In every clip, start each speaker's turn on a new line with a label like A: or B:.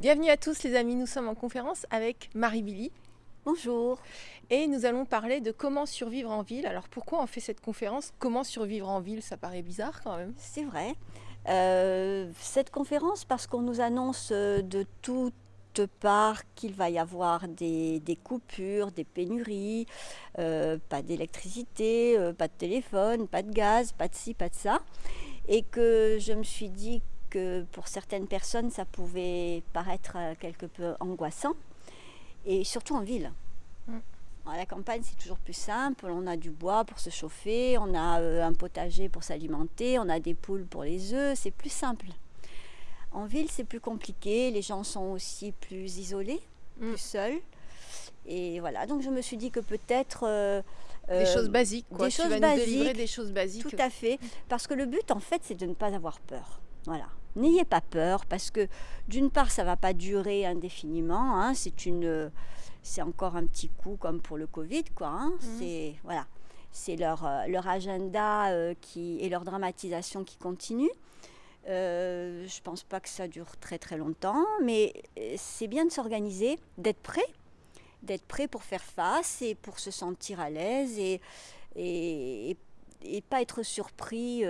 A: Bienvenue à tous les amis, nous sommes en conférence avec Marie-Billy.
B: Bonjour.
A: Et nous allons parler de comment survivre en ville. Alors pourquoi on fait cette conférence? Comment survivre en ville? Ça paraît bizarre quand même.
B: C'est vrai. Euh, cette conférence, parce qu'on nous annonce euh, de toutes parts qu'il va y avoir des, coupures, des pénuries, euh, pas d'électricité, pas de téléphone, pas de gaz, pas de ci, pas de ça. Et que je me suis dit que pour certaines personnes, ça pouvait paraître euh, quelque peu angoissant, et surtout en ville. Mm. À la campagne, c'est toujours plus simple. On a du bois pour se chauffer, on a euh, un potager pour s'alimenter, on a des poules pour les œufs, c'est plus simple. En ville, c'est plus compliqué, les gens sont aussi plus isolés, mm. plus seuls. Et voilà, donc je me suis dit que peut-être...
A: Euh, des choses basiques, quoi.
B: Des
A: tu
B: choses
A: vas
B: basiques,
A: nous délivrer des choses basiques.
B: Tout à fait, parce que le but, en fait, c'est de ne pas avoir peur. Voilà. N'ayez pas peur parce que d'une part, ça ne va pas durer indéfiniment. Hein. c'est une, c'est encore un petit coup comme pour le Covid, quoi. Hein. Mhm. C'est voilà, c'est leur, euh, leur agenda euh, qui et leur dramatisation qui continue. Euh, je pense pas que ça dure très très longtemps, mais c'est bien de s'organiser, d'être prêt, d'être prêt pour faire face et pour se sentir à l'aise et, et, et, pas être surpris.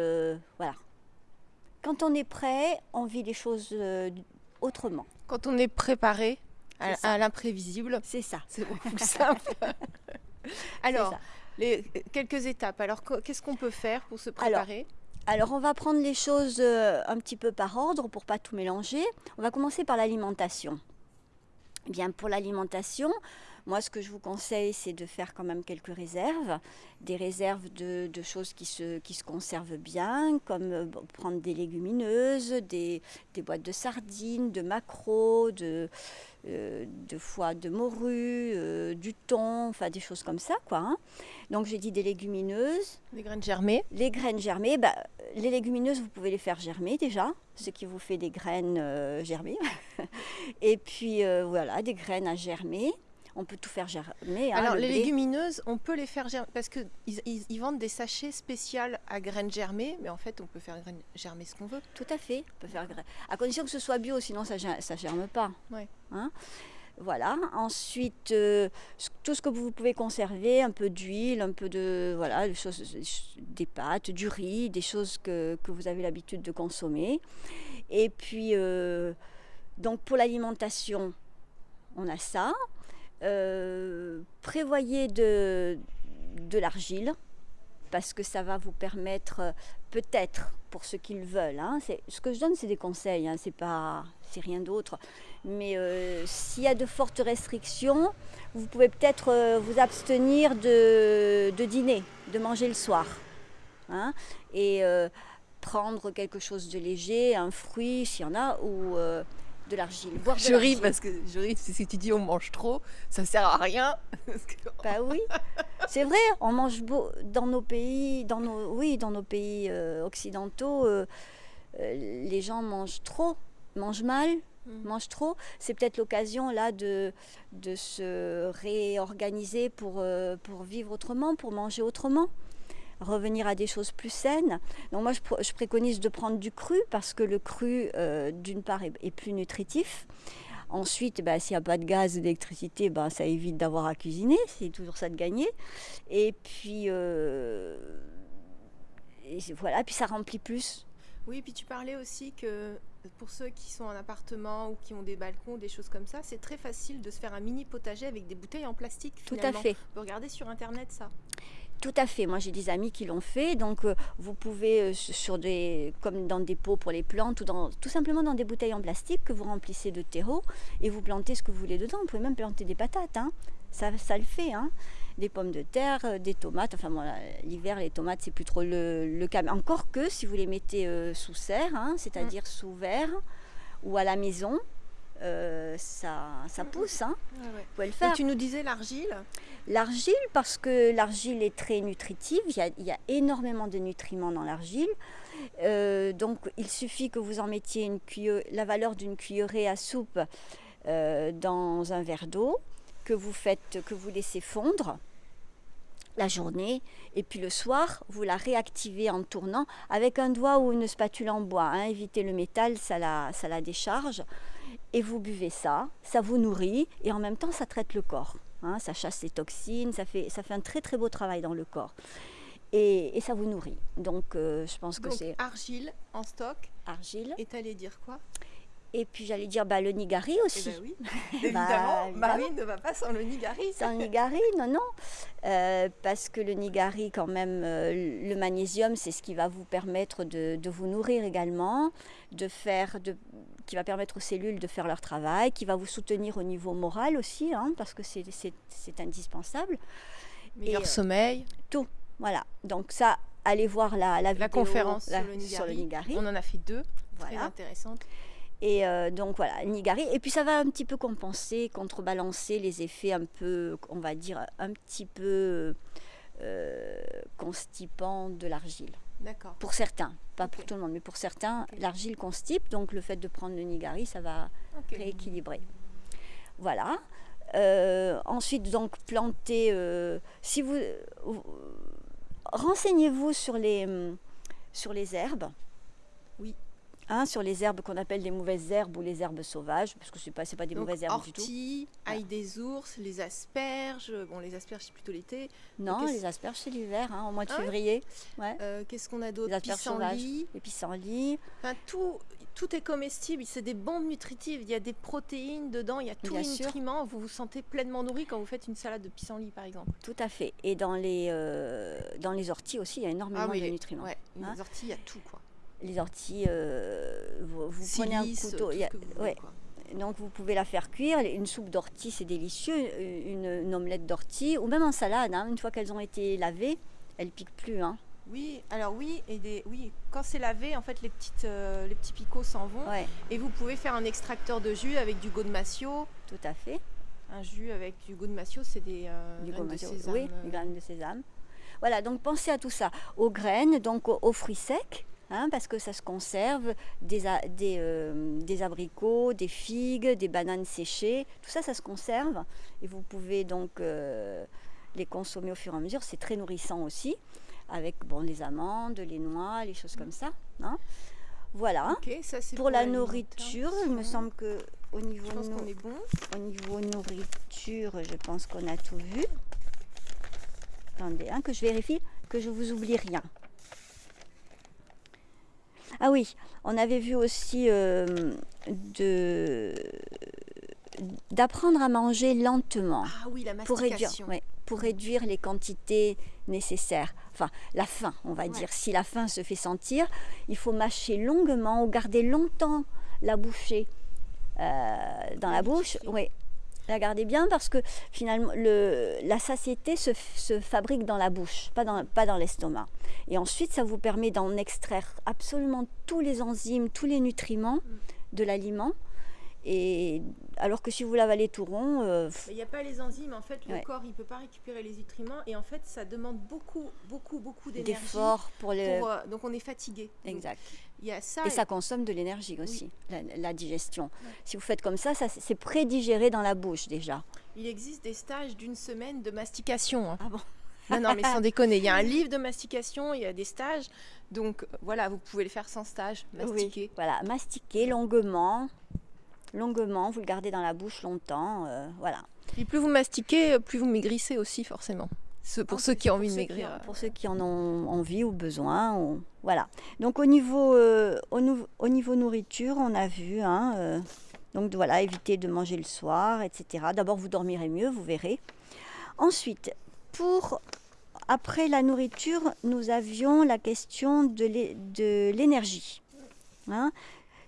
B: voilà, quand on est prêt, on vit les choses euh, autrement.
A: Quand on est préparé à, l'imprévisible.
B: C'est ça.
A: C'est beaucoup plus simple. Alors, les, quelques étapes. Alors, qu'est-ce qu'on peut faire pour se préparer?
B: alors, on va prendre les choses euh, un petit peu par ordre pour pas tout mélanger. On va commencer par l'alimentation. Eh bien, pour l'alimentation, moi, ce que je vous conseille, c'est de faire quand même quelques réserves, des réserves de, choses qui se, qui se conservent bien, comme euh, prendre des légumineuses, des, boîtes de sardines, de maquereaux, de, euh, de foie de morue, euh, du thon, enfin des choses comme ça, quoi. Hein. Donc j'ai dit des légumineuses.
A: Des graines germées.
B: Les graines germées, bah, les légumineuses, vous pouvez les faire germer déjà, ce qui vous fait des graines germées. Et puis voilà, des graines à germer on peut tout faire germer.
A: Hein, Alors les légumineuses, on peut les faire germer parce qu'ils ils, vendent des sachets spéciaux à graines germées, mais en fait on peut faire germer ce qu'on veut.
B: Tout à fait, on peut faire à condition que ce soit bio, sinon ça ne germe pas.
A: Ouais.
B: Hein? Voilà. Ensuite, euh, tout ce que vous pouvez conserver, un peu d'huile, un peu de voilà, des, choses, des pâtes, du riz, des choses que, vous avez l'habitude de consommer. Et puis, euh, donc pour l'alimentation, on a ça. Euh, prévoyez de, de l'argile parce que ça va vous permettre euh, peut-être pour ceux qui le veulent. Hein, ce que je donne, c'est des conseils, hein, c'est pas, c'est rien d'autre. Mais euh, s'il y a de fortes restrictions, vous pouvez peut-être vous abstenir de, de, dîner, de manger le soir, hein, et prendre quelque chose de léger, un fruit s'il y en a, ou de l'argile.
A: Je ris parce que je ris si tu dis on mange trop, ça sert à rien.
B: Bah oui, c'est vrai. On mange beau dans nos pays, dans nos oui, dans nos pays euh, occidentaux, euh, euh, les gens mangent trop, mangent mal, mm. mangent trop. C'est peut-être l'occasion là de de se réorganiser pour pour vivre autrement, pour manger autrement revenir à des choses plus saines. Donc moi, je, préconise de prendre du cru parce que le cru, euh, d'une part, est, plus nutritif. Ensuite, bah, s'il n'y a pas de gaz et d'électricité, bah, ça évite d'avoir à cuisiner. C'est toujours ça de gagner. Et puis, euh, voilà, puis ça remplit plus.
A: Oui, puis tu parlais aussi que pour ceux qui sont en appartement ou qui ont des balcons, des choses comme ça, c'est très facile de se faire un mini potager avec des bouteilles en plastique.
B: Tout à fait.
A: On peut regarder sur Internet ça.
B: Tout à fait. Moi, j'ai des amis qui l'ont fait. Donc, euh, vous pouvez, euh, sur des, comme dans des pots pour les plantes, ou dans, tout simplement dans des bouteilles en plastique que vous remplissez de terreau et vous plantez ce que vous voulez dedans. Vous pouvez même planter des patates. Hein. Ça, ça le fait. Hein. Des pommes de terre, euh, des tomates. Enfin, bon, l'hiver, les tomates, c'est plus trop le, cas. Encore que si vous les mettez sous serre, hein, c'est-à-dire mm. sous verre ou à la maison, euh, ça, ça pousse. Hein.
A: Ouais, le faire. tu nous disais l'argile
B: L'argile, parce que l'argile est très nutritive, il y, a, il y a énormément de nutriments dans l'argile. Euh, donc il suffit que vous en mettiez une la valeur d'une cuillerée à soupe euh, dans un verre d'eau, que vous faites, que vous laissez fondre la journée et puis le soir vous la réactivez en tournant avec un doigt ou une spatule en bois. Hein. Évitez le métal, ça la, ça la décharge et vous buvez ça, ça vous nourrit et en même temps ça traite le corps. hein, ça chasse les toxines, ça fait, ça fait un très très beau travail dans le corps. Et, et ça vous nourrit. Donc euh, je pense que c'est
A: argile en stock.
B: argile.
A: Et t'allais dire quoi?
B: Et puis j'allais dire bah, le nigari
A: Eh
B: aussi.
A: ben oui, évidemment,
B: évidemment.
A: Marie ne va pas sans le nigari.
B: Sans nigari, non, non. Euh, parce que le nigari, quand même, euh, le magnésium, c'est ce qui va vous permettre de, de vous nourrir également, de faire, de, qui va permettre aux cellules de faire leur travail, qui va vous soutenir au niveau moral aussi, hein, parce que c'est- indispensable.
A: Meilleur
B: Et, euh,
A: sommeil.
B: Voilà. Donc ça, allez voir la, la,
A: La
B: vidéo,
A: conférence
B: la-
A: sur le
B: sur le
A: nigari. On en a fait deux, très
B: Voilà. Et euh, donc voilà, Nigari. Et puis ça va un petit peu compenser, contrebalancer les effets un peu, on va dire, un petit peu euh, constipants de l'argile.
A: D'accord.
B: Pour certains, pas pour tout le monde, mais pour certains, l'argile constipe. Donc le fait de prendre le Nigari, ça va rééquilibrer. Voilà. Euh, ensuite, donc, planter. euh, si vous, vous- renseignez-vous sur les, hum, sur les herbes. Hein, sur les herbes qu'on appelle des mauvaises herbes ou les herbes sauvages, parce que ce n'est pas, pas des
A: Donc,
B: mauvaises herbes du tout. Voilà.
A: ail des ours, les asperges. Bon, les asperges, c'est plutôt l'été.
B: Non, les asperges, c'est l'hiver, hein, au mois de
A: Ah ouais
B: février. Ouais.
A: Euh, Qu'est-ce qu'on a d'autre?
B: Les asperges sauvages. Les pissenlits.
A: Enfin, tout, tout est comestible. C'est des bombes nutritives. Il y a des protéines dedans. Il y a tous
B: Bien
A: les
B: sûr.
A: nutriments. Vous vous sentez pleinement nourri quand vous faites une salade de pissenlit, par exemple.
B: Tout à fait. Et dans les, euh, dans les orties aussi, il y a énormément de
A: Ah les-
B: nutriments.
A: Ouais, les
B: Hein?
A: orties, il y a tout, quoi.
B: Les orties, euh, vous, vous prenez un couteau. y a-
A: vous
B: ouais. Donc vous pouvez la faire cuire. Une soupe d'ortie, c'est délicieux. Une, une omelette d'ortie, ou même en salade. hein, une fois qu'elles ont été lavées, elles piquent plus. Hein.
A: Oui, alors oui, et des, oui, quand c'est lavé, en fait, les, petites, euh, les petits picots s'en vont.
B: Ouais,
A: Et vous pouvez faire un extracteur de jus avec du godemacio.
B: tout à fait.
A: Un jus avec du godemacio, c'est des euh,
B: Du
A: graines de sésame.
B: oui,
A: euh,
B: du graines de sésame. Voilà, donc pensez à tout ça. Aux graines, donc aux, aux fruits secs, hein, parce que ça se conserve, des, euh, des abricots, des figues, des bananes séchées, tout ça, ça se conserve. Et vous pouvez donc euh, les consommer au fur et à mesure. C'est très nourrissant aussi, avec bon, les amandes, les noix, les choses comme ça. hein. Voilà.
A: Ça c'est
B: Pour la nourriture, il me semble que au niveau,
A: Je pense
B: nou-
A: qu'on est bon.
B: au niveau nourriture, je pense qu'on a tout vu. Attendez, hein, que je vérifie que je vous oublie rien. Ah oui, on avait vu aussi euh, de d'apprendre à manger lentement
A: Ah oui, la
B: pour réduire, ouais, pour réduire les quantités nécessaires. Enfin, la faim, on va
A: Ouais.
B: dire. Si la faim se fait sentir, il faut mâcher longuement ou garder longtemps la bouchée euh, dans la bouche. Oui, la garder bien parce que finalement, le, la satiété se, se fabrique dans la bouche, pas dans, pas dans l'estomac. Et ensuite, ça vous permet d'en extraire absolument tous les enzymes, tous les nutriments
A: Mm.
B: de l'aliment. Et alors que si vous l'avalez tout rond, euh,
A: Il n'y a pas les enzymes, en fait, le
B: Ouais.
A: corps il peut pas récupérer les nutriments et en fait ça demande beaucoup, beaucoup, beaucoup d'énergie.
B: d'efforts pour le.
A: pour, euh, donc on est fatigué. Donc,
B: Exact.
A: Ça.
B: Et ça consomme de l'énergie aussi, la, la digestion. Si vous faites comme ça, ça c'est prédigéré dans la bouche déjà.
A: Il existe des stages d'une semaine de mastication. hein.
B: Ah bon?
A: Non, non, mais sans déconner. Il y a un livre de mastication, il y a des stages. Donc euh, voilà, vous pouvez le faire sans stage, mastiquer.
B: Oui, voilà, mastiquer longuement, longuement, vous le gardez dans la bouche longtemps, euh, voilà.
A: Et plus vous mastiquez, plus vous maigrissez aussi, forcément. Ce- pour
B: En
A: ceux qui ont envie de
B: qui
A: maigrir. euh,
B: Pour ceux qui en ont envie ou besoin, ou- voilà. Donc au niveau, euh, au, niveau nourriture, on a vu, hein, euh, donc voilà, éviter de manger le soir, etc. D'abord, vous dormirez mieux, vous verrez. Ensuite, pour après la nourriture, nous avions la question de l'énergie. Hein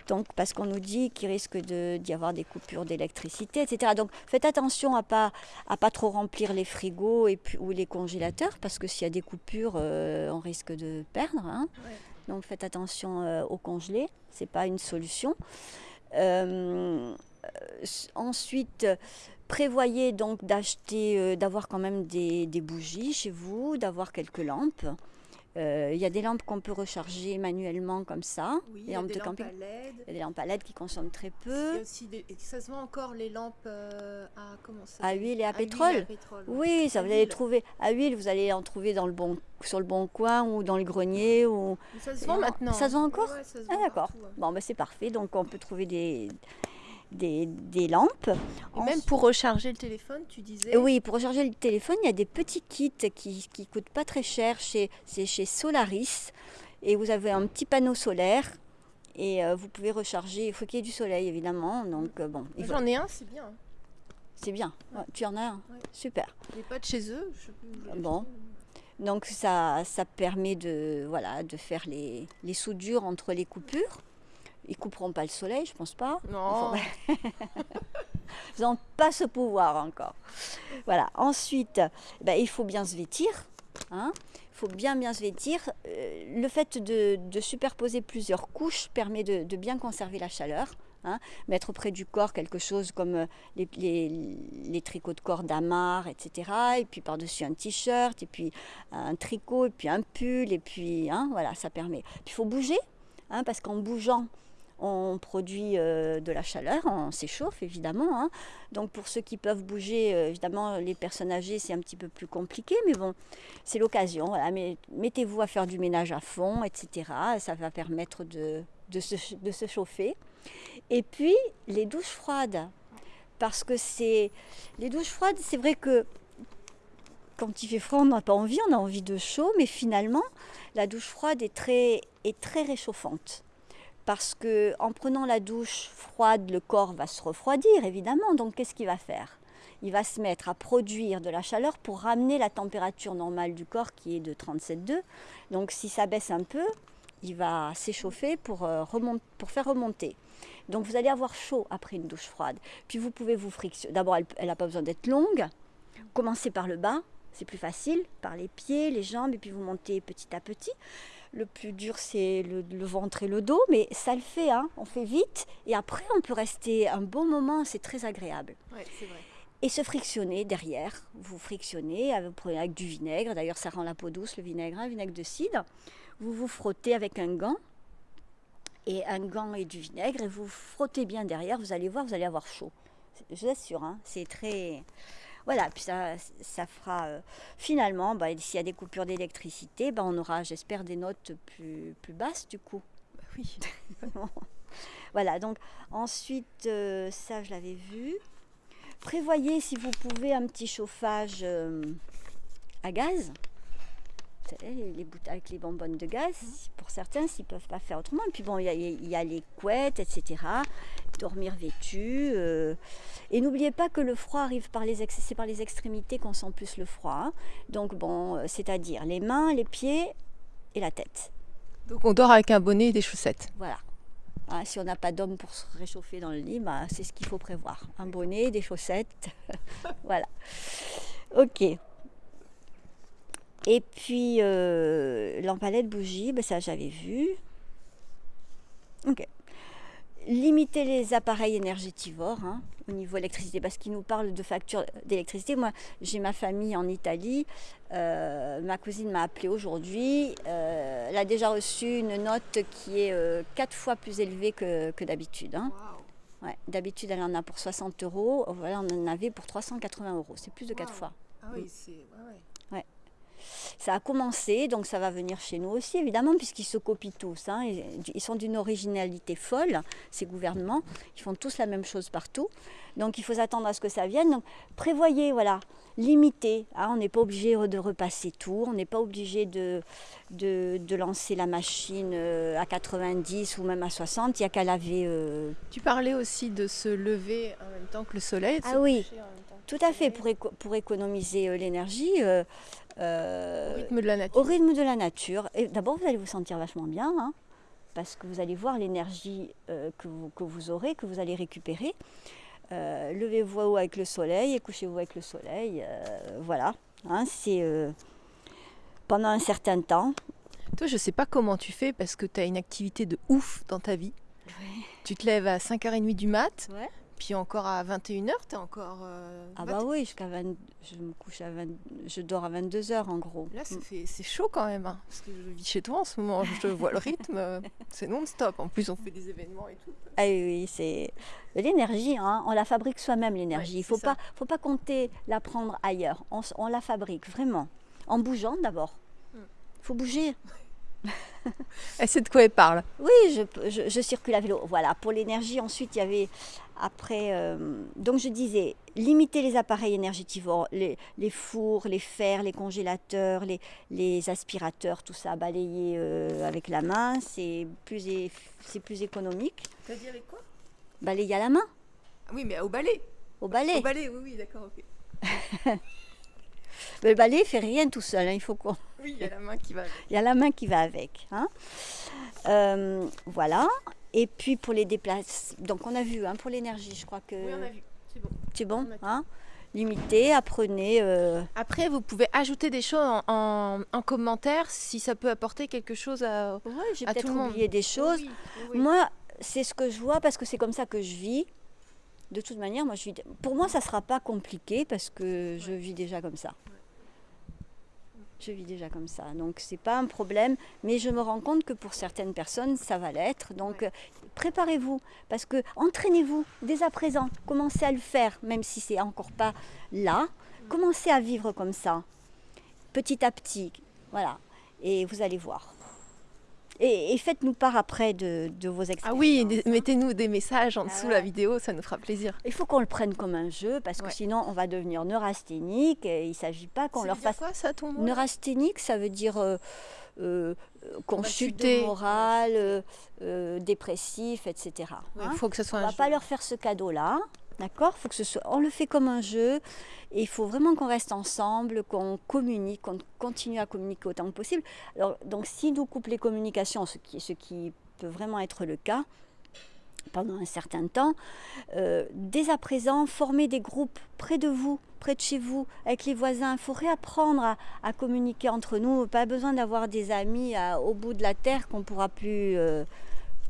B: donc, parce qu'on nous dit qu'il risque d'y avoir des coupures d'électricité, etc. Donc, faites attention à pas à pas trop remplir les frigos et puis, ou les congélateurs, parce que s'il y a des coupures, euh, on risque de perdre. hein.
A: Ouais.
B: Donc, faites attention euh, au congelé, c'est pas une solution. Euh, s- ensuite, prévoyez donc d'acheter, euh, d'avoir quand même des, des bougies chez vous, d'avoir quelques lampes. Euh, Il y a des lampes qu'on peut recharger manuellement comme ça.
A: Oui, il y a
B: lampes
A: des
B: de
A: lampes
B: camping.
A: à LED.
B: Il y a des lampes à LED qui consomment très
A: Il y a
B: peu.
A: aussi des- et ça se vend encore les lampes euh, à comment ça
B: À
A: s'appelle
B: huile et à pétrole.
A: à pétrole, ouais.
B: Oui, ça
A: À
B: vous allez
A: huile.
B: trouver à huile, vous allez en trouver dans le bon, sur le bon coin ou dans le grenier ou
A: Mais ça se vend
B: en-
A: maintenant.
B: ça se vend encore
A: Ouais,
B: Ah d'accord.
A: partout, ouais.
B: Bon ben c'est parfait. Donc on peut trouver des des, des lampes.
A: Et même pour recharger le téléphone, tu disais
B: Oui, pour recharger le téléphone, il y a des petits kits qui ne coûtent pas très cher. Chez, c'est chez Solaris. Et vous avez un petit panneau solaire. Et euh, vous pouvez recharger. Il faut qu'il y ait du soleil, évidemment. Donc, euh, bon. faut-
A: J'en ai un, c'est bien.
B: C'est bien. Ouais, tu en as un
A: Ouais.
B: Super.
A: Les pas de chez eux. je je
B: Bon. Donc ça, ça permet de, voilà, de faire les, les soudures entre les coupures. Ils couperont pas le soleil, je pense pas.
A: Non.
B: Ils n'ont pas ce pouvoir encore. Voilà. Ensuite, ben, il faut bien se vêtir. hein. Il faut bien bien se vêtir. Euh, le fait de, de superposer plusieurs couches permet de, de bien conserver la chaleur. hein. Mettre près du corps quelque chose comme euh, les, les- les tricots de corps d'Amar, etc. Et puis par-dessus un t-shirt, et puis un tricot, et puis un pull, et puis hein, voilà, ça permet. Puis il faut bouger, hein, parce qu'en bougeant, on produit euh, de la chaleur, on s'échauffe évidemment. hein. Donc pour ceux qui peuvent bouger, euh, évidemment les personnes âgées c'est un petit peu plus compliqué, mais bon, c'est l'occasion. Mettez-vous à faire du ménage à fond, etc. Ça va permettre de, se, chauffer. Et puis les douches froides, parce que c'est les douches froides, c'est vrai que quand il fait froid, on n'a pas envie, on a envie de chaud, mais finalement, la douche froide est très réchauffante parce que en prenant la douche froide, le corps va se refroidir évidemment. Donc qu'est-ce qu'il va faire? Il va se mettre à produire de la chaleur pour ramener la température normale du corps qui est de 37,2. Donc si ça baisse un peu, il va s'échauffer pour, euh, pour faire remonter. Donc vous allez avoir chaud après une douche froide. Puis vous pouvez vous frictionner. D'abord, elle n'a pas besoin d'être longue. Commencez par le bas, c'est plus facile, par les pieds, les jambes, et puis vous montez petit à petit. Le plus dur, c'est le, le ventre et le dos, mais ça le fait, hein. on fait vite, et après, on peut rester un bon moment, c'est très agréable.
A: Ouais, c'est vrai.
B: Et se frictionner derrière, vous frictionnez avec, vous prenez avec du vinaigre, d'ailleurs ça rend la peau douce, le vinaigre, un vinaigre de cidre. Vous vous frottez avec un gant, et un gant et du vinaigre, et vous frottez bien derrière, vous allez voir, vous allez avoir chaud. Je vous assure, hein, c'est très... Voilà, puis ça, ça fera... euh, finalement, bah, s'il y a des coupures d'électricité, bah, on aura, j'espère, des notes plus, plus basses du coup.
A: Bah oui.
B: Voilà, donc ensuite, euh, ça je l'avais vu. Prévoyez si vous pouvez un petit chauffage euh, à gaz. Vous savez, les, avec les bonbonnes de gaz, pour certains, s'ils ne peuvent pas faire autrement. Et puis bon, il y a, il y a les couettes, etc. Dormir vêtu. euh. Et n'oubliez pas que le froid arrive par les, c'est par les extrémités qu'on sent plus le froid. hein. Donc bon, euh, c'est-à-dire les mains, les pieds et la tête.
A: Donc on dort avec un bonnet et des chaussettes.
B: Voilà. Ah, si on n'a pas d'homme pour se réchauffer dans le lit, bah, c'est ce qu'il faut prévoir. Un bonnet, des chaussettes. voilà. Ok. Et puis, euh, l'empalette bougie, bah, ça j'avais vu. Ok. Limiter les appareils énergétivores hein, au niveau électricité, parce qu'il nous parle de facture d'électricité. Moi, j'ai ma famille en Italie. Euh, ma cousine m'a appelé aujourd'hui. Euh, elle a déjà reçu une note qui est euh, quatre fois plus élevée que, que d'habitude. hein. Ouais, d'habitude, elle en a pour 60 euros. Voilà, on en avait pour 380 euros. C'est plus de quatre
A: Wow.
B: fois.
A: Ah oui, c'est. ouais, ouais.
B: Ça a commencé, donc ça va venir chez nous aussi, évidemment, puisqu'ils se copient tous. hein. Ils sont d'une originalité folle, ces gouvernements. Ils font tous la même chose partout. Donc il faut s'attendre à ce que ça vienne. Donc prévoyez, voilà, limitez. hein. On n'est pas obligé de repasser tout. On n'est pas obligé de, de, de lancer la machine euh, à 90 ou même à 60. Il n'y a qu'à laver. euh,
A: Tu parlais aussi de se lever en même temps que le soleil. de
B: Ah
A: se
B: oui,
A: coucher en même temps que
B: Tout à fait, pour, éco- pour économiser euh, l'énergie. euh, euh,
A: Au rythme de la nature.
B: au rythme de la nature. Et d'abord, vous allez vous sentir vachement bien, hein, parce que vous allez voir l'énergie euh, que, vous, que vous aurez, que vous allez récupérer. Levez-vous avec le soleil et couchez-vous avec le soleil. voilà, hein, c'est pendant un certain temps.
A: Toi, je sais pas comment tu fais parce que tu as une activité de ouf dans ta vie. Tu te lèves à 5h30 du mat,
B: Ouais.
A: Puis encore à 21h, tu es encore. euh,
B: Ah
A: mat-
B: bah oui, jusqu'à 20 je me couche à 20 je dors à 22 heures en gros.
A: Là,
B: Mm.
A: fait- c'est chaud quand même, hein, parce que je vis chez toi en ce moment, je vois le rythme, c'est non-stop. En plus, on fait des événements et tout.
B: Ah oui, c'est l'énergie, hein, on la fabrique soi-même l'énergie.
A: Ouais,
B: Il ne faut
A: c'est ça.
B: pas, faut pas compter la prendre ailleurs. On, la fabrique vraiment. En bougeant d'abord.
A: Mm.
B: Il faut bouger.
A: Elle sait de quoi elle parle.
B: Oui, je, je- je circule à vélo. Voilà, pour l'énergie, ensuite, il y avait après, euh, donc je disais, limiter les appareils énergétivores, les, les fours, les fers, les congélateurs, les, les aspirateurs, tout ça, balayer euh, avec la main, c'est plus, c'est plus économique.
A: T'as dit avec quoi?
B: Balayer à la main,
A: Oui, mais au balai.
B: au balai.
A: Au balai, oui, oui, d'accord, ok.
B: Mais le balai fait rien tout seul, hein, il faut qu'on...
A: Oui, il y a la main qui va.
B: Il y a la main qui va avec. hein. Euh, voilà. Et puis pour les déplacements, donc on a vu, hein, pour l'énergie, je crois que
A: Oui, on a vu. C'est bon.
B: c'est bon. Hein? Limitez, apprenez. euh,
A: Après, vous pouvez ajouter des choses en, en- en commentaire si ça peut apporter quelque chose à.
B: Ouais, j'ai
A: À tout le monde.
B: oublié des choses.
A: Oui, oui, oui.
B: Moi, c'est ce que je vois parce que c'est comme ça que je vis. De toute manière, moi, je vis... pour moi, ça ne sera pas compliqué parce que je vis déjà comme ça. Je vis déjà comme ça. Donc, c'est pas un problème. Mais je me rends compte que pour certaines personnes, ça va l'être. Donc,
A: Ouais.
B: euh, préparez-vous. Parce que entraînez-vous dès à présent. Commencez à le faire, même si c'est encore pas là. Commencez à vivre comme ça. Petit à petit. Voilà. Et vous allez voir. Et, et faites-nous part après de, de vos expériences.
A: Ah oui, mettez-nous des messages en
B: Ah
A: dessous
B: ouais.
A: la vidéo, ça nous fera plaisir.
B: Il faut qu'on le prenne comme un jeu parce que
A: Ouais.
B: sinon on va devenir neurasthénique et il ne s'agit pas qu'on leur fasse.
A: quoi ça ton mot?
B: Neurasthénique, ça veut dire euh, euh,
A: chuter.
B: morale, euh, euh, dépressif, etc.
A: Il
B: hein.
A: faut que ce soit
B: on
A: un
B: va
A: jeu.
B: pas leur faire ce cadeau-là, d'accord Faut que ce soit, on le fait comme un jeu et il faut vraiment qu'on reste ensemble, qu'on communique, qu'on continue à communiquer autant que possible. Alors, donc, si nous coupe les communications, ce qui, peut vraiment être le cas pendant un certain temps, euh, dès à présent, former des groupes près de vous, près de chez vous, avec les voisins. Il faut réapprendre à, communiquer entre nous. Pas besoin d'avoir des amis au bout de la terre qu'on pourra plus euh,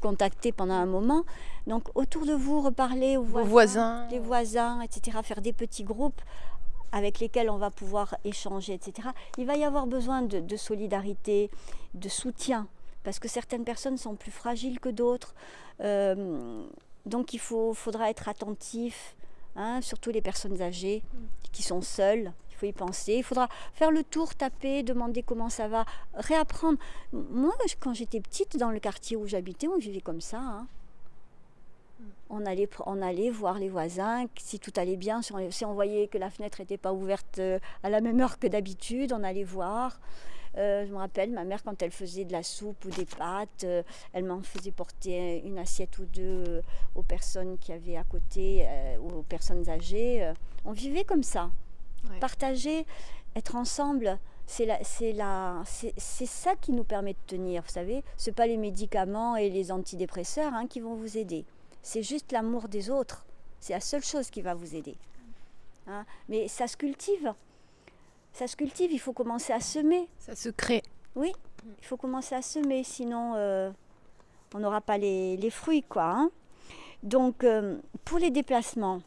B: contacter pendant un moment. Donc autour de vous, reparler aux voisins,
A: voisins.
B: les voisins, etc. Faire des petits groupes avec lesquels on va pouvoir échanger, etc. Il va y avoir besoin de, de solidarité, de soutien, parce que certaines personnes sont plus fragiles que d'autres. Euh, donc il faut, faudra être attentif, hein, surtout les personnes âgées qui sont seules. Y penser. Il faudra faire le tour, taper, demander comment ça va, réapprendre. Moi, quand j'étais petite, dans le quartier où j'habitais, on vivait comme ça. hein. On allait, on allait voir les voisins, si tout allait bien, si on, voyait que la fenêtre n'était pas ouverte euh, à la même heure que d'habitude, on allait voir. Euh, je me rappelle, ma mère, quand elle faisait de la soupe ou des pâtes, euh, elle m'en faisait porter une assiette ou deux aux personnes qui avaient à côté, aux personnes âgées. On vivait comme ça.
A: Ouais.
B: Partager, être ensemble, c'est ça qui nous permet de tenir. Vous savez, ce pas les médicaments et les antidépresseurs hein, qui vont vous aider. C'est juste l'amour des autres. C'est la seule chose qui va vous aider. Hein. Mais ça se cultive. Ça se cultive, il faut commencer à semer.
A: Ça se crée.
B: Oui, il faut commencer à semer, sinon euh, on n'aura pas les, les fruits, quoi. hein. Donc, euh, pour les déplacements,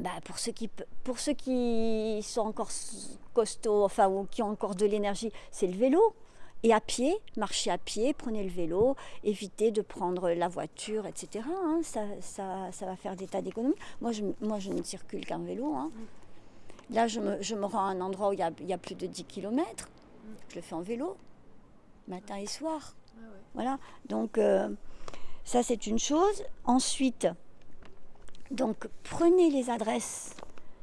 B: bah, pour, ceux qui, pe- pour ceux qui sont encore costauds, enfin, ou qui ont encore de l'énergie, c'est le vélo. Et à pied, marchez à pied, prenez le vélo, évitez de prendre la voiture, etc. hein. Ça, ça, ça va faire des tas d'économies. Moi je, moi, je ne circule qu'en vélo. hein. Là, je me, je me rends à un endroit où il y a, il y a plus de 10 km. Je le fais en vélo, matin et soir. Voilà. Donc, euh, ça, c'est une chose. Ensuite, donc, prenez les adresses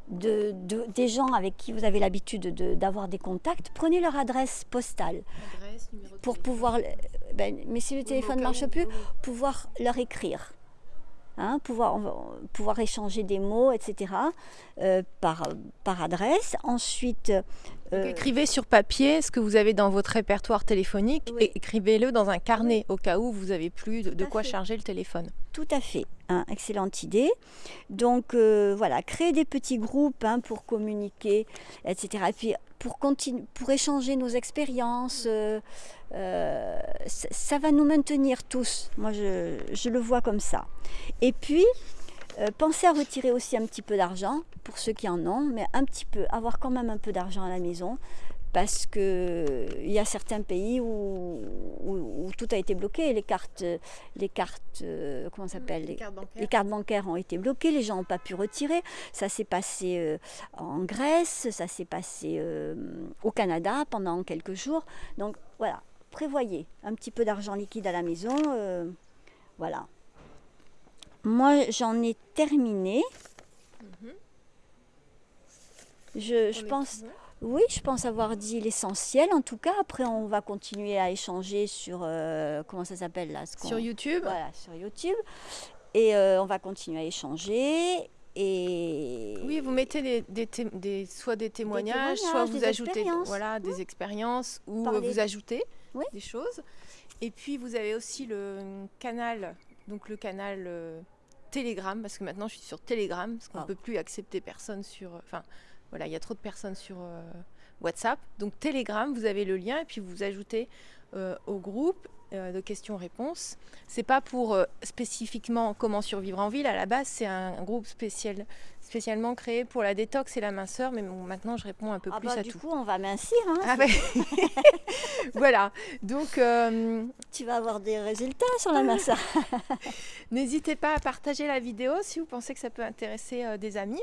B: de, de- des gens avec qui vous avez l'habitude de- d'avoir des contacts. Prenez leur adresse postale
A: Adresse,
B: pour pouvoir, ben, mais si le téléphone ne marche
A: où,
B: plus, pouvoir leur écrire. Hein, pouvoir, pouvoir échanger des mots, etc., euh, par, par adresse. Ensuite,
A: Donc,
B: euh,
A: écrivez sur papier ce que vous avez dans votre répertoire téléphonique
B: Oui.
A: et écrivez-le dans un carnet au cas où vous avez plus de, quoi
B: fait.
A: charger le téléphone.
B: Tout à fait, hein, excellente idée. Donc euh, voilà, créer des petits groupes hein, pour communiquer, etc. Et puis pour, échanger nos expériences, euh, euh, ça, va nous maintenir tous. Moi, je, je le vois comme ça. Et puis, euh, pensez à retirer aussi un petit peu d'argent, pour ceux qui en ont, mais un petit peu, avoir quand même un peu d'argent à la maison. Parce qu'il y a certains pays où, où- où tout a été bloqué, les cartes, les cartes, euh, comment ça s'appelle, les,
A: cartes bancaires.
B: les cartes bancaires ont été bloquées, les gens n'ont pas pu retirer. Ça s'est passé euh, en Grèce, ça s'est passé euh, au Canada pendant quelques jours. Donc voilà, prévoyez un petit peu d'argent liquide à la maison. euh, voilà. moi, j'en ai terminé.
A: Mhm.
B: Je, pense. Oui, je pense avoir dit l'essentiel. En tout cas, après, on va continuer à échanger sur euh, comment ça s'appelle là, ce
A: Sur YouTube
B: Voilà, sur YouTube. Et euh, on va continuer à échanger. Et
A: Oui, vous mettez des, des té- des- soit des témoignages, soit
B: témoignages,
A: vous ajoutez voilà, des expériences, ou
B: Parler-
A: vous ajoutez
B: Oui.
A: des choses. Et puis vous avez aussi le canal, donc le canal euh, Telegram, parce que maintenant je suis sur Telegram, parce qu'on ne
B: Ah.
A: peut plus accepter personne sur... Enfin, voilà, il y a trop de personnes sur euh, WhatsApp. Donc Telegram, vous avez le lien, et puis vous ajoutez euh, au groupe euh, de questions-réponses. C'est pas pour euh, spécifiquement comment survivre en ville. À la base, c'est un, groupe spécial, spécialement créé pour la détox et la minceur. Mais bon, maintenant, je réponds un peu
B: Ah
A: plus
B: bah,
A: à
B: du
A: tout.
B: coup, on va mincir. hein.
A: Ah voilà. Donc, euh,
B: Tu vas avoir des résultats sur la masse.
A: n'hésitez pas à partager la vidéo si vous pensez que ça peut intéresser euh, des amis.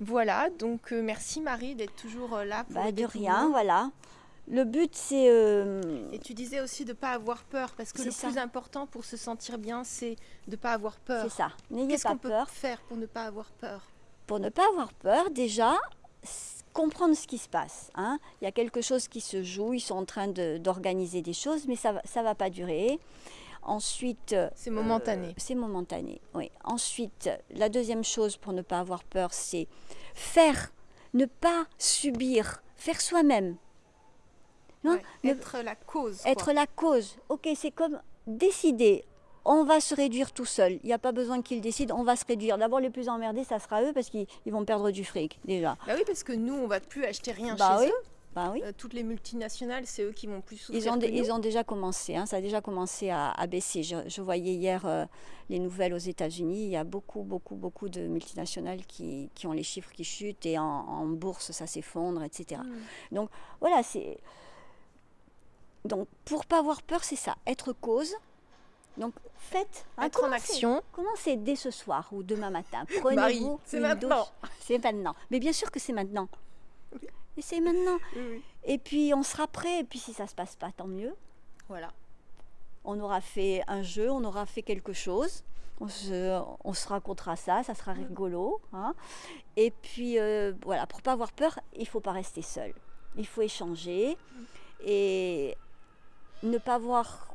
A: Voilà. Donc, euh, merci Marie d'être toujours euh, là pour
B: Bah, de rien, voilà. Le but, c'est. euh,
A: Et tu disais aussi de ne pas avoir peur, parce que le
B: ça.
A: plus important pour se sentir bien, c'est de ne pas avoir peur.
B: c'est ça. N'ayez
A: Qu'est-ce
B: pas
A: qu'on peut
B: peur.
A: faire pour ne pas avoir peur?
B: Pour ne pas avoir peur, déjà, comprendre ce qui se passe. hein. Il y a quelque chose qui se joue, ils sont en train de- d'organiser des choses, mais ça ne va pas durer. Ensuite.
A: C'est momentané.
B: Euh, c'est momentané, oui. Ensuite, la deuxième chose pour ne pas avoir peur, c'est faire, ne pas subir, faire soi-même. Non,
A: Ouais, Être la cause.
B: être
A: quoi.
B: la cause. Ok, c'est comme décider. On va se réduire tout seul. Il n'y a pas besoin qu'ils décident. On va se réduire. D'abord, les plus emmerdés, ça sera eux parce qu'ils ils vont perdre du fric déjà.
A: Bah oui, parce que nous, on va plus acheter rien
B: Bah
A: chez
B: oui.
A: eux.
B: Bah oui.
A: Euh, toutes les multinationales, c'est eux qui vont plus souffrir
B: Ils ont,
A: que
B: dé-
A: nous.
B: ils ont déjà commencé, hein, ça a déjà commencé à, à baisser. Je, je voyais hier euh, les nouvelles aux États-Unis. Il y a beaucoup, beaucoup, beaucoup de multinationales qui, qui ont les chiffres qui chutent et en, en bourse, ça s'effondre, etc.
A: Mm.
B: Voilà, c'est. Donc, pour pas avoir peur, c'est ça, être cause. Donc, faites. hein,
A: Être en action.
B: Commencez dès ce soir ou demain matin. Prenez-vous
A: c'est
B: une
A: maintenant.
B: douche. C'est maintenant. Mais bien sûr que c'est maintenant. Et c'est maintenant.
A: Oui.
B: Et puis, on sera prêt. Et puis, si ça se passe pas, tant mieux.
A: Voilà.
B: On aura fait un jeu, on aura fait quelque chose. On se, on se racontera ça, ça sera rigolo. hein. Et puis, euh, voilà, pour pas avoir peur, il faut pas rester seul. Il faut échanger et ne pas avoir,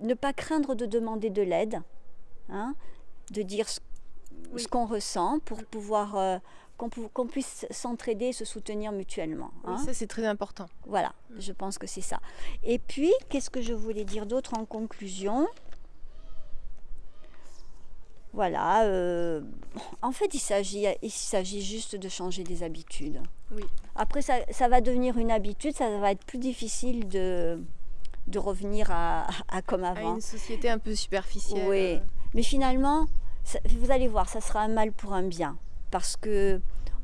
B: ne pas craindre de demander de l'aide, hein, de dire ce,
A: Oui.
B: ce qu'on ressent pour pouvoir euh, qu'on puisse s'entraider et se soutenir mutuellement.
A: Oui,
B: hein.
A: ça, c'est très important.
B: Voilà, je pense que c'est ça. Et puis, qu'est-ce que je voulais dire d'autre en conclusion? Voilà, euh, en fait, il s'agit, il s'agit juste de changer des habitudes.
A: Oui.
B: Après, ça, ça va devenir une habitude, ça va être plus difficile de, de revenir à, à comme
A: À
B: avant.
A: une société un peu superficielle.
B: Oui, mais finalement, ça- vous allez voir, ça sera un mal pour un bien. Parce que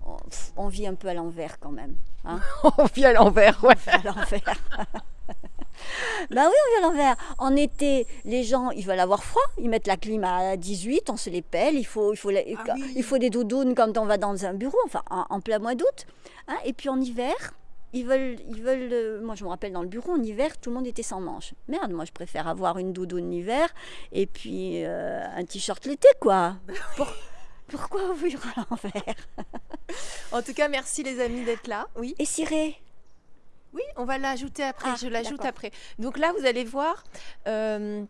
B: on, on vit un peu à l'envers quand même. hein.
A: On vit à l'envers, ouais.
B: à l'envers. ben oui, on vit à l'envers. En été, les gens, ils veulent avoir froid. Ils mettent la clim à 18, on se les pèle. Il faut, il faut, la-
A: Ah oui.
B: il faut des doudounes quand on va dans un bureau, enfin en, en plein mois d'août. hein. Et puis en hiver, ils veulent, ils veulent. euh, Moi, je me rappelle dans le bureau, en hiver, tout le monde était sans manches. Merde, moi, je préfère avoir une doudoune l'hiver et puis euh, un t-shirt l'été, quoi. Pour- pourquoi vivre à l'envers?
A: En tout cas, merci les amis d'être là. Oui.
B: Et ciré?
A: Oui, on va l'ajouter après.
B: Ah,
A: je l'ajoute après. Donc là, vous allez voir. euh,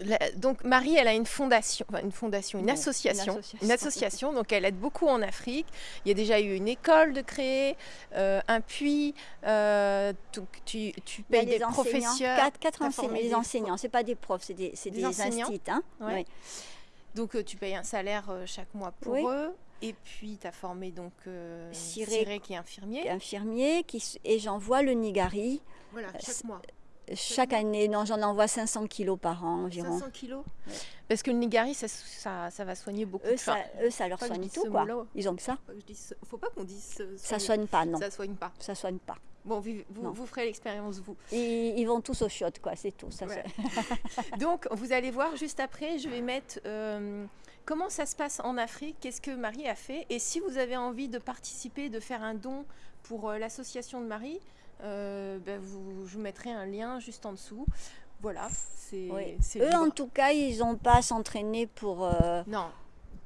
A: la- donc Marie, elle a une fondation, enfin une fondation, une
B: Non,
A: association,
B: une association.
A: une association. Donc elle aide beaucoup en Afrique. Il y a déjà eu une école de créer, euh, un puits. euh, donc tu,
B: a
A: payes
B: des
A: professeurs.
B: quatre, enseignants, des enseignants, c'est pas des profs, c'est des,
A: Des
B: des, hein.
A: Ouais. Donc euh, tu payes un salaire euh, chaque mois pour
B: Oui.
A: eux. Et puis tu as formé donc euh,
B: Ciré,
A: qui est infirmier.
B: Infirmier, qui, et j'envoie le Nigari
A: Voilà,
B: chaque
A: chaque mois.
B: chaque année. Non, j'en envoie 500 kilos par an environ.
A: 500 kilos.
B: Ouais.
A: Parce que le Nigari, ça, ça, ça va soigner beaucoup
B: Eux,
A: de
B: ça, eux, ça leur soigne tout, quoi. Ils ont que ça.
A: Je dise- faut pas qu'on dise euh,
B: Ça
A: soigner.
B: soigne pas, non.
A: Ça soigne pas.
B: Ça soigne pas.
A: Bon, vous, vous,
B: Non.
A: vous ferez l'expérience vous.
B: Ils, ils vont tous au chiottes, quoi, c'est tout. Ça
A: Ouais.
B: soigne.
A: Donc, vous allez voir juste après, je vais mettre euh, comment ça se passe en Afrique, qu'est-ce que Marie a fait. Et si vous avez envie de participer, de faire un don pour euh, l'association de Marie, euh, ben, vous, je vous mettrai un lien juste en dessous voilà, c'est
B: Oui. Eux, en tout cas, ils n'ont pas à s'entraîner pour. euh,
A: Non,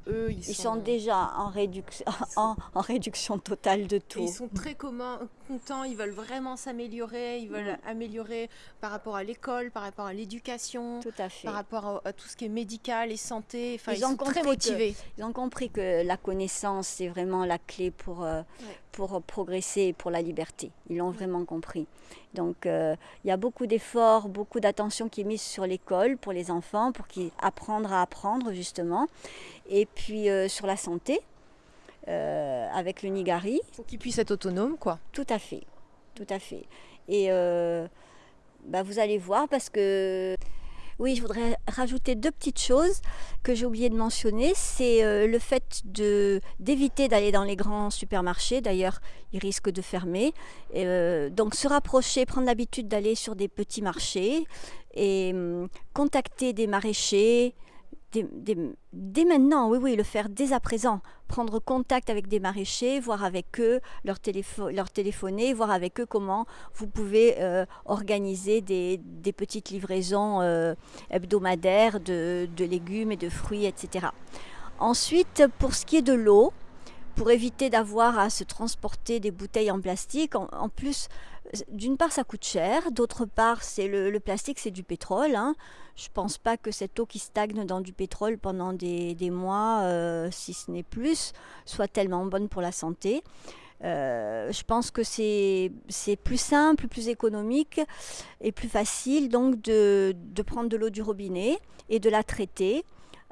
A: eux, ils,
B: ils sont déjà en réduction, en, en réduction totale de
A: Et
B: tout.
A: Ils sont très contents, ils veulent vraiment s'améliorer, ils veulent améliorer par rapport à l'école, par rapport à l'éducation, par rapport à, à tout ce qui est médical et santé. Enfin,
B: Ils
A: ils,
B: ont
A: sont très
B: que-
A: motivés.
B: Ils ont compris que la connaissance, c'est vraiment la clé pour, euh,
A: Ouais.
B: Pour progresser et pour la liberté. Ils l'ont vraiment compris. Donc, euh, il y a beaucoup d'efforts, beaucoup d'attention qui est mise sur l'école pour les enfants, pour qu'ils apprennent à apprendre, justement. Et puis, euh, sur la santé, euh, avec le Nigari,
A: Pour qu'ils puissent être autonomes, quoi.
B: tout à fait. Tout à fait. Et bah, vous allez voir parce que... Oui, je voudrais rajouter deux petites choses que j'ai oublié de mentionner. C'est euh, le fait d'éviter d'aller dans les grands supermarchés. D'ailleurs, ils risquent de fermer. Euh, donc, se rapprocher, prendre l'habitude d'aller sur des petits marchés et hum, contacter des maraîchers. Dès, maintenant, oui, oui, le faire dès à présent. Prendre contact avec des maraîchers, voir avec eux, leur, téléphone, leur téléphoner, voir avec eux comment vous pouvez euh, organiser des, petites livraisons euh, hebdomadaires de, légumes et de fruits, etc. Ensuite, pour ce qui est de l'eau, pour éviter d'avoir à se transporter des bouteilles en plastique, en plus, d'une part, ça coûte cher, d'autre part, c'est le, plastique, c'est du pétrole. hein. Je pense pas que cette eau qui stagne dans du pétrole pendant des, mois, euh, si ce n'est plus, soit tellement bonne pour la santé. Euh, je pense que c'est plus simple, plus économique et plus facile donc de, prendre de l'eau du robinet et de la traiter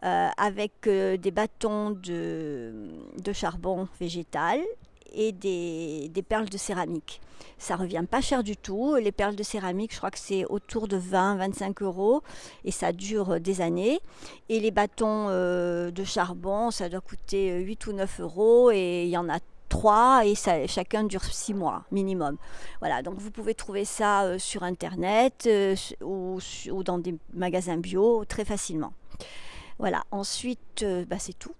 B: euh, avec des bâtons de charbon végétal et des, perles de céramique. Ça revient pas cher du tout. Les perles de céramique, je crois que c'est autour de 20-25 euros et ça dure des années. Et les bâtons euh, de charbon, ça doit coûter 8 ou 9 euros et il y en a trois et chacun dure six mois minimum. Voilà, donc vous pouvez trouver ça euh, sur internet euh, ou, dans des magasins bio très facilement. Voilà, ensuite, euh, bah, c'est tout.